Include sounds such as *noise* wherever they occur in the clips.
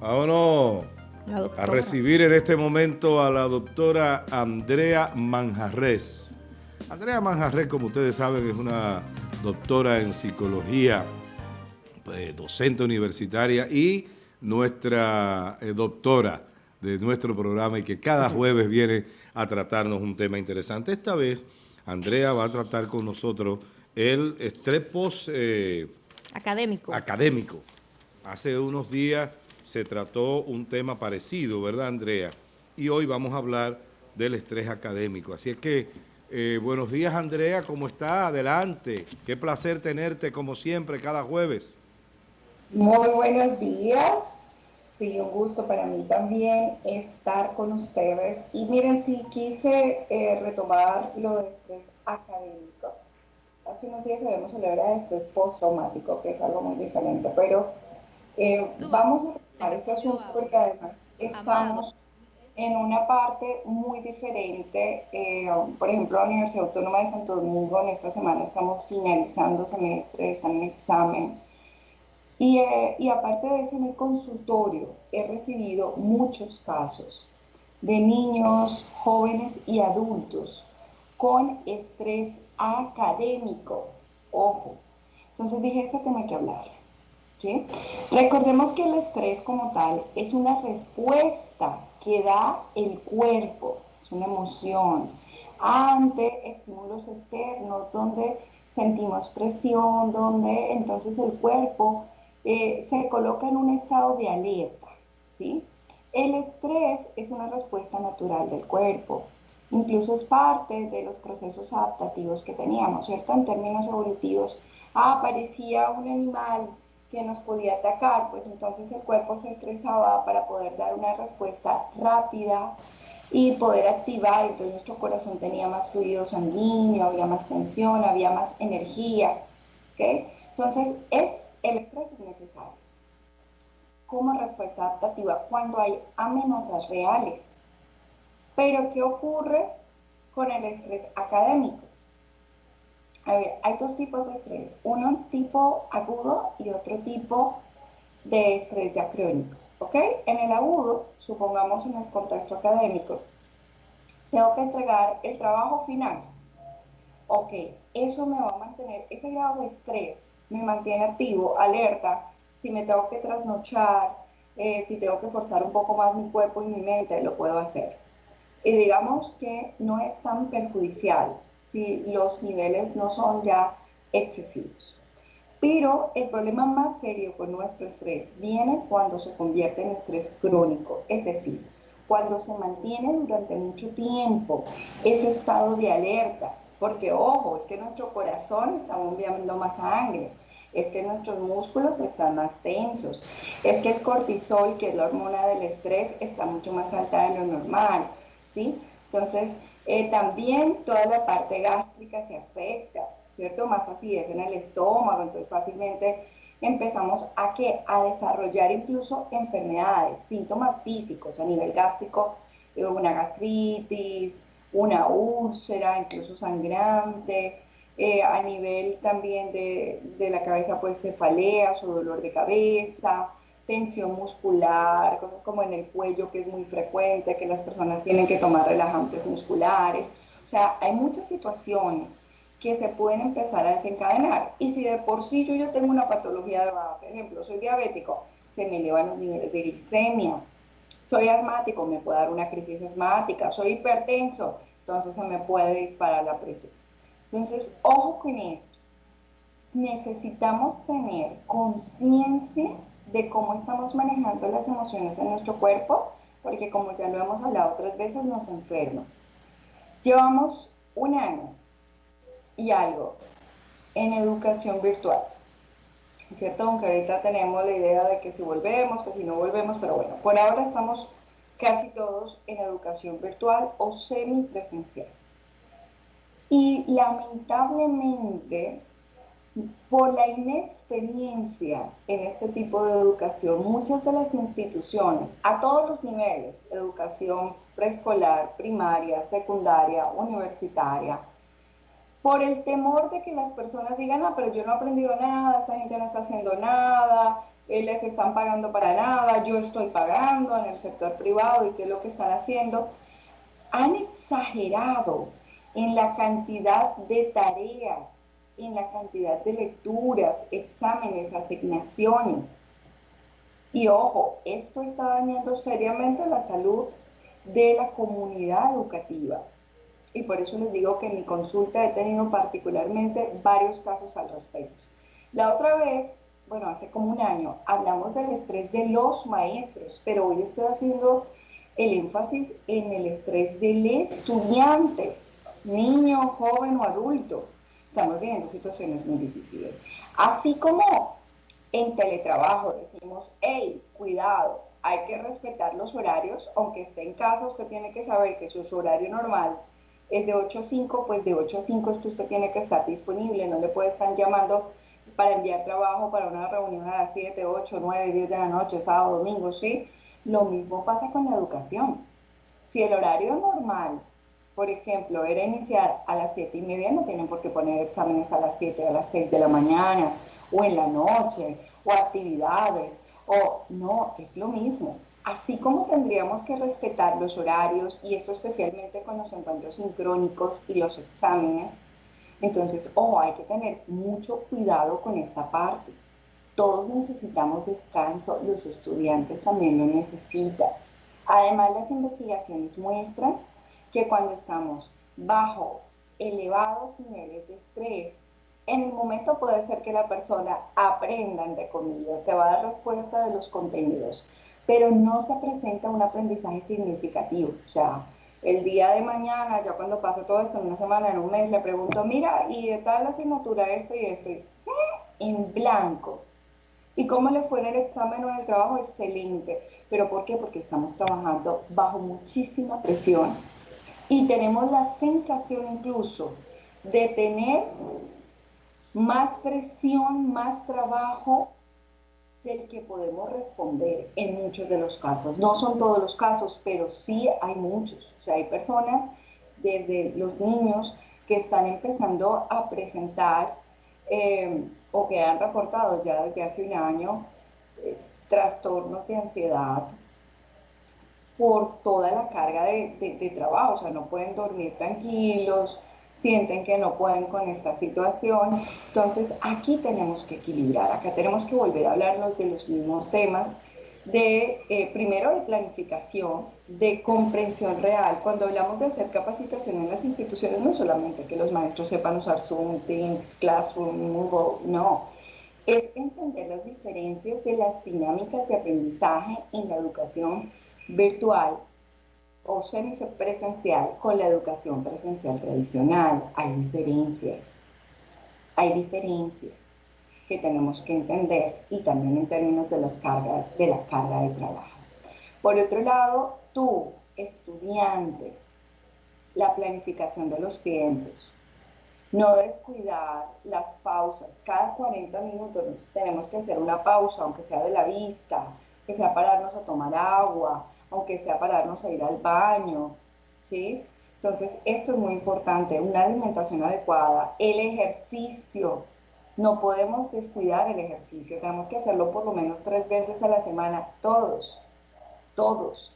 Vámonos a recibir en este momento a la doctora Andrea Manjarres. Andrea Manjarres, como ustedes saben, es una doctora en psicología, pues, docente universitaria y nuestra eh, doctora de nuestro programa y que cada jueves viene a tratarnos un tema interesante. Esta vez, Andrea va a tratar con nosotros el estrés post... Eh, académico. Académico. Hace unos días se trató un tema parecido, ¿verdad, Andrea? Y hoy vamos a hablar del estrés académico. Así es que, eh, buenos días, Andrea, ¿cómo está? Adelante. Qué placer tenerte, como siempre, cada jueves. Muy buenos días. Sí, un gusto para mí también estar con ustedes. Y miren, sí quise eh, retomar lo de estrés académico. Hace unos días habíamos de estrés postraumático, que es algo muy diferente, pero eh, vamos a este asunto porque además estamos en una parte muy diferente. Eh, por ejemplo, la Universidad Autónoma de Santo Domingo en esta semana estamos finalizando semestre, están en examen eh, y, aparte de eso, en el consultorio he recibido muchos casos de niños, jóvenes y adultos con estrés académico. Ojo. Entonces dije, este tema hay que hablar. Recordemos que el estrés como tal es una respuesta que da el cuerpo, es una emoción, ante estímulos externos, donde sentimos presión, donde entonces el cuerpo eh, se coloca en un estado de alerta. ¿sí? El estrés es una respuesta natural del cuerpo, incluso es parte de los procesos adaptativos que teníamos, ¿cierto? En términos evolutivos, aparecía un animal que nos podía atacar, pues entonces el cuerpo se estresaba para poder dar una respuesta rápida y poder activar, entonces nuestro corazón tenía más fluido sanguíneo, había más tensión, había más energía, ¿ok? Entonces es el estrés es necesario como respuesta adaptativa cuando hay amenazas reales. Pero ¿qué ocurre con el estrés académico? A ver, hay dos tipos de estrés. Uno tipo agudo y otro tipo de estrés ya crónico. En el agudo, supongamos en el contexto académico, tengo que entregar el trabajo final. Ok, eso me va a mantener, ese grado de estrés me mantiene activo, alerta, si me tengo que trasnochar, eh, si tengo que forzar un poco más mi cuerpo y mi mente, lo puedo hacer. Y digamos que no es tan perjudicial si los niveles no son ya excesivos. Pero el problema más serio con nuestro estrés viene cuando se convierte en estrés crónico, es decir, cuando se mantiene durante mucho tiempo ese estado de alerta, porque ojo, es que nuestro corazón está bombeando más sangre, es que nuestros músculos están más tensos, es que el cortisol, que es la hormona del estrés, está mucho más alta de lo normal, ¿sí? Entonces, eh, también toda la parte gástrica se afecta, ¿cierto? Más acidez en el estómago, entonces fácilmente empezamos a, ¿qué? a desarrollar incluso enfermedades, síntomas físicos a nivel gástrico, eh, una gastritis, una úlcera, incluso sangrante, eh, a nivel también de, de, la cabeza, pues cefaleas o dolor de cabeza, tensión muscular, cosas como en el cuello que es muy frecuente, que las personas tienen que tomar relajantes musculares. O sea, hay muchas situaciones que se pueden empezar a desencadenar. Y si de por sí yo ya tengo una patología de base, por ejemplo, soy diabético, se me elevan los niveles de glicemia, soy asmático, me puede dar una crisis asmática, soy hipertenso, entonces se me puede disparar la presión. Entonces, ojo con esto. Necesitamos tener conciencia de cómo estamos manejando las emociones en nuestro cuerpo, porque como ya lo hemos hablado otras veces, nos enferma. Llevamos un año y algo en educación virtual. ¿cierto? Aunque ahorita tenemos la idea de que si volvemos, que si no volvemos, pero bueno, por ahora estamos casi todos en educación virtual o semipresencial. Y lamentablemente, por la inexperiencia en este tipo de educación, muchas de las instituciones, a todos los niveles, educación preescolar, primaria, secundaria, universitaria, por el temor de que las personas digan, ah, pero yo no he aprendido nada, esta gente no está haciendo nada, eh, les están pagando para nada, yo estoy pagando en el sector privado y qué es lo que están haciendo. Han exagerado en la cantidad de tareas, en la cantidad de lecturas, exámenes, asignaciones. Y ojo, esto está dañando seriamente la salud de la comunidad educativa. Y por eso les digo que en mi consulta he tenido particularmente varios casos al respecto. La otra vez, bueno, hace como un año, hablamos del estrés de los maestros, pero hoy estoy haciendo el énfasis en el estrés del estudiante, niño, joven o adulto. Estamos viendo situaciones muy difíciles. Así como en teletrabajo decimos, hey, cuidado, hay que respetar los horarios, aunque esté en casa, usted tiene que saber que su horario normal es de 8 a 5, pues de 8 a 5 es usted tiene que estar disponible, no le puede estar llamando para enviar trabajo para una reunión a las 7, 8, 9, 10 de la noche, sábado, domingo, ¿sí? Lo mismo pasa con la educación. Si el horario normal, por ejemplo, era iniciar a las 7 y media, no tienen por qué poner exámenes a las 7, a las 6 de la mañana, o en la noche, o actividades, o no, es lo mismo. Así como tendríamos que respetar los horarios, y esto especialmente con los encuentros sincrónicos y los exámenes, entonces, ojo, hay que tener mucho cuidado con esta parte. Todos necesitamos descanso, los estudiantes también lo necesitan. Además, las investigaciones muestran que cuando estamos bajo elevados niveles de estrés, en el momento puede ser que la persona aprenda, entre comillas, se va a dar respuesta de los contenidos, pero no se presenta un aprendizaje significativo. O sea, el día de mañana, ya cuando pase todo esto, en una semana, en un mes, le pregunto, mira, ¿y de tal asignatura esto y esto? En blanco. ¿Y cómo le fue en el examen o en el trabajo? Excelente. ¿Pero por qué? Porque estamos trabajando bajo muchísima presión y tenemos la sensación incluso de tener más presión, más trabajo del que podemos responder en muchos de los casos. No son todos los casos, pero sí hay muchos. O sea, hay personas, desde los niños, que están empezando a presentar eh, o que han reportado ya desde hace un año eh, trastornos de ansiedad por toda la carga de trabajo. O sea, no pueden dormir tranquilos, sienten que no pueden con esta situación. Entonces aquí tenemos que equilibrar, acá tenemos que volver a hablarnos de los mismos temas, de eh, primero de planificación, de comprensión real. Cuando hablamos de hacer capacitación en las instituciones, no solamente que los maestros sepan usar Zoom, Teams, Classroom, Google, no. Es entender las diferencias de las dinámicas de aprendizaje en la educación virtual o semipresencial con la educación presencial tradicional. Hay diferencias. Hay diferencias que tenemos que entender y también en términos de las cargas, de la carga de trabajo. Por otro lado, tú, estudiante, la planificación de los tiempos. No descuidar las pausas. Cada 40 minutos tenemos que hacer una pausa, aunque sea de la vista, que sea pararnos a tomar agua, aunque sea pararnos a ir al baño, ¿sí? Entonces, esto es muy importante, una alimentación adecuada, el ejercicio, no podemos descuidar el ejercicio, tenemos que hacerlo por lo menos tres veces a la semana, todos, todos.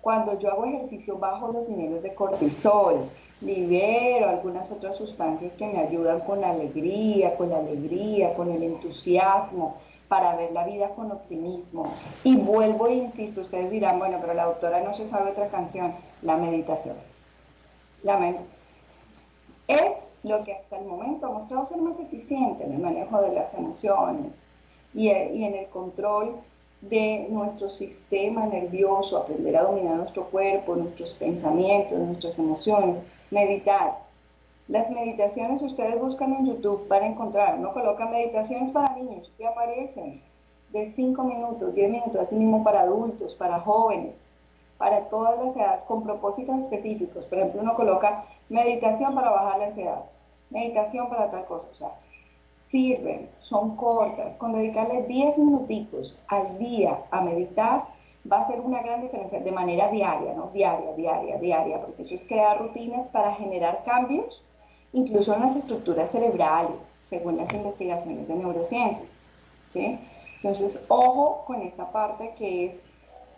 Cuando yo hago ejercicio bajo los niveles de cortisol, libero algunas otras sustancias que me ayudan con la alegría, con la alegría, con el entusiasmo, para ver la vida con optimismo. Y vuelvo e insisto, ustedes dirán, bueno, pero la doctora no se sabe otra canción, la meditación. La es lo que hasta el momento ha mostrado ser más eficiente en el manejo de las emociones y, y en el control de nuestro sistema nervioso, aprender a dominar nuestro cuerpo, nuestros pensamientos, nuestras emociones, meditar. Las meditaciones ustedes buscan en YouTube para encontrar, no coloca meditaciones para niños que aparecen de 5 minutos, 10 minutos, así mismo para adultos, para jóvenes, para todas las edades, con propósitos específicos. Por ejemplo, uno coloca meditación para bajar la ansiedad, meditación para tal cosa. O sea, sirven, son cortas. Con dedicarle 10 minutitos al día a meditar, va a ser una gran diferencia de manera diaria, ¿no? Diaria, diaria, diaria, porque eso es crear rutinas para generar cambios incluso en las estructuras cerebrales, según las investigaciones de neurociencia. Entonces, ojo con esta parte que es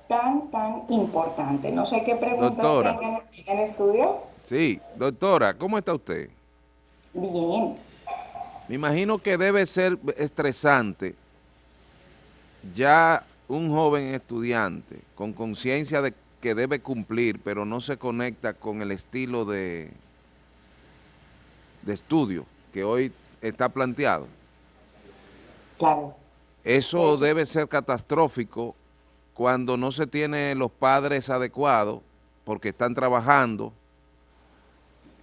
tan, tan importante. No sé qué preguntas doctora, tengan en el estudio. Sí, doctora, ¿cómo está usted? Bien. Me imagino que debe ser estresante ya un joven estudiante con conciencia de que debe cumplir, pero no se conecta con el estilo de, de estudio que hoy está planteado. Claro. Eso debe ser catastrófico cuando no se tiene los padres adecuados porque están trabajando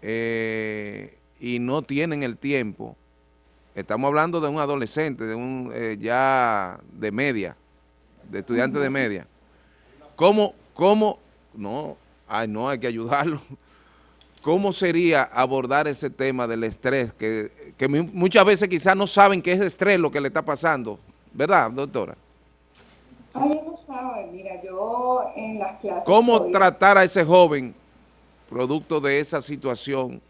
eh, y no tienen el tiempo. Estamos hablando de un adolescente, de un eh, ya de media, de estudiante de media. ¿Cómo, cómo, no, ay no, hay que ayudarlo. ¿Cómo sería abordar ese tema del estrés? Que, que muchas veces quizás no saben que es estrés lo que le está pasando, ¿verdad, doctora? Ay, no saben, mira, yo en las clases... ¿Cómo tratar a ese joven producto de esa situación?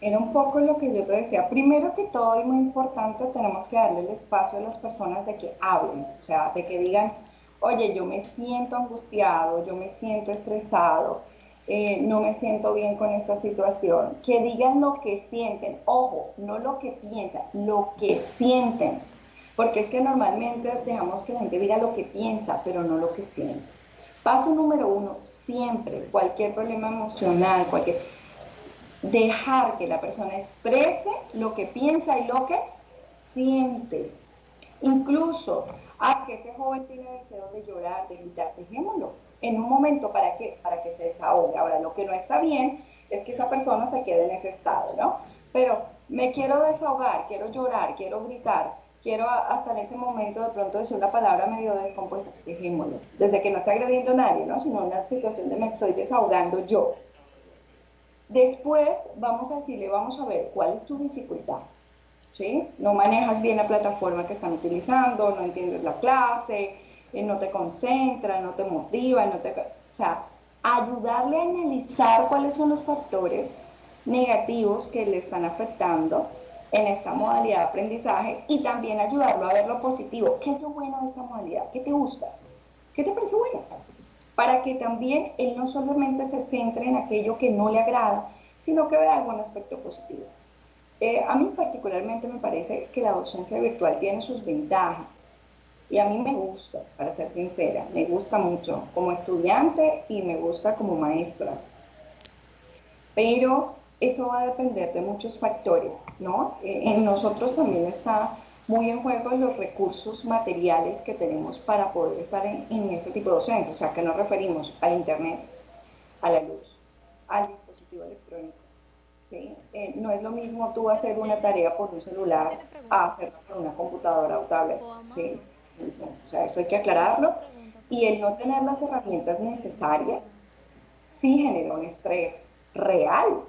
Era un poco lo que yo te decía. Primero que todo y muy importante, tenemos que darle el espacio a las personas de que hablen, o sea, de que digan, oye, yo me siento angustiado, yo me siento estresado, eh, no me siento bien con esta situación. Que digan lo que sienten, ojo, no lo que piensan, lo que sienten. Porque es que normalmente dejamos que la gente diga lo que piensa, pero no lo que siente. Paso número uno, siempre, cualquier problema emocional, cualquier... Dejar que la persona exprese lo que piensa y lo que siente. Incluso, a que ese joven tiene deseo de llorar, de gritar, dejémoslo en un momento para que, para Ahora, lo que no está bien es que esa persona se quede en ese estado, ¿no? Pero me quiero desahogar, quiero llorar, quiero gritar, quiero hasta en ese momento de pronto decir una palabra medio descompuesta, dejémoslo. Desde que no está agrediendo a nadie, ¿no? Sino una situación de me estoy desahogando yo. Después vamos a decirle, vamos a ver, ¿cuál es tu dificultad? ¿Sí? No manejas bien la plataforma que están utilizando, no entiendes la clase, eh, no te concentra, no te motiva, no te... O sea, ayudarle a analizar cuáles son los factores negativos que le están afectando en esta modalidad de aprendizaje y también ayudarlo a ver lo positivo. ¿Qué es lo bueno de esta modalidad? ¿Qué te gusta? ¿Qué te parece bueno? Para que también él no solamente se centre en aquello que no le agrada, sino que vea algún aspecto positivo. Eh, a mí particularmente me parece que la docencia virtual tiene sus ventajas y a mí me gusta, para ser sincera, me gusta mucho como estudiante y me gusta como maestra. Pero eso va a depender de muchos factores, ¿no? Eh, en nosotros también está muy en juego los recursos materiales que tenemos para poder estar en, este tipo de docencia, o sea, que nos referimos al Internet, a la luz, al dispositivo electrónico. ¿sí? Eh, no es lo mismo tú hacer una tarea por un celular a hacerla por una computadora o tablet. ¿sí? O sea, eso hay que aclararlo. Y el no tener las herramientas necesarias sí genera un estrés real,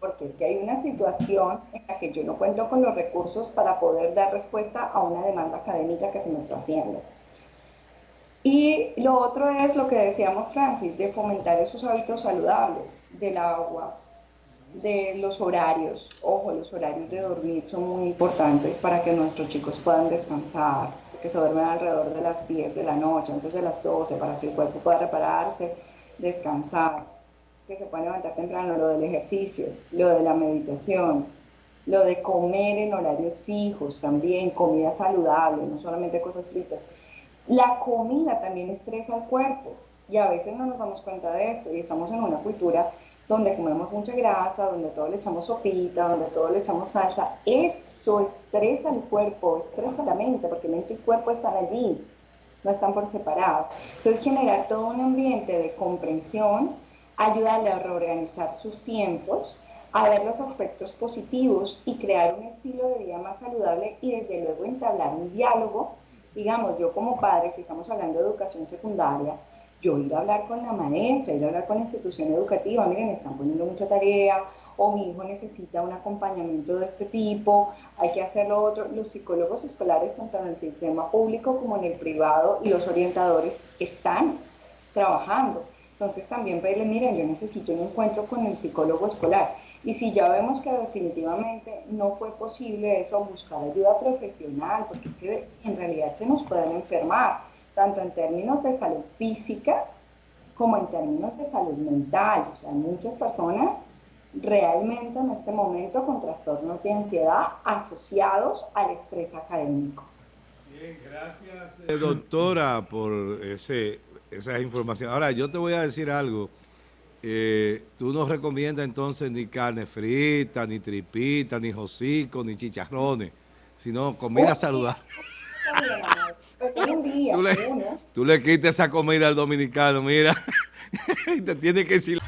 porque es que hay una situación en la que yo no cuento con los recursos para poder dar respuesta a una demanda académica que se me está haciendo. Y lo otro es lo que decíamos, Francis, de fomentar esos hábitos saludables del agua, de los horarios. Ojo, los horarios de dormir son muy importantes para que nuestros chicos puedan descansar, que se duermen alrededor de las 10 de la noche, antes de las 12, para que el cuerpo pueda repararse, descansar que se puede levantar temprano, lo del ejercicio, lo de la meditación, lo de comer en horarios fijos también, comida saludable, no solamente cosas fritas. La comida también estresa al cuerpo y a veces no nos damos cuenta de esto y estamos en una cultura donde comemos mucha grasa, donde todo le echamos sopita, donde todo le echamos salsa. Eso estresa al cuerpo, estresa la mente, porque mente y cuerpo están allí, no están por separado. Entonces generar todo un ambiente de comprensión, ayudarle a reorganizar sus tiempos, a ver los aspectos positivos y crear un estilo de vida más saludable y desde luego entablar un diálogo. Digamos, yo como padre, si estamos hablando de educación secundaria, yo ir a hablar con la maestra, ir a hablar con la institución educativa, miren, están poniendo mucha tarea, o mi hijo necesita un acompañamiento de este tipo, hay que hacerlo otro. Los psicólogos escolares, tanto en el sistema público como en el privado, y los orientadores están trabajando. Entonces también pedirle, miren, yo necesito un encuentro con el psicólogo escolar. Y si ya vemos que definitivamente no fue posible eso, buscar ayuda profesional, porque es que en realidad se nos pueden enfermar, tanto en términos de salud física como en términos de salud mental. O sea, muchas personas realmente en este momento con trastornos de ansiedad asociados al estrés académico. Bien, gracias eh, doctora por ese, esa información. Ahora, yo te voy a decir algo. Eh, tú no recomiendas entonces ni carne frita, ni tripita, ni jocico, ni chicharrones, sino comida saludable. tú, le, tú le quitas esa comida al dominicano, mira, *laughs* y te tiene que decir...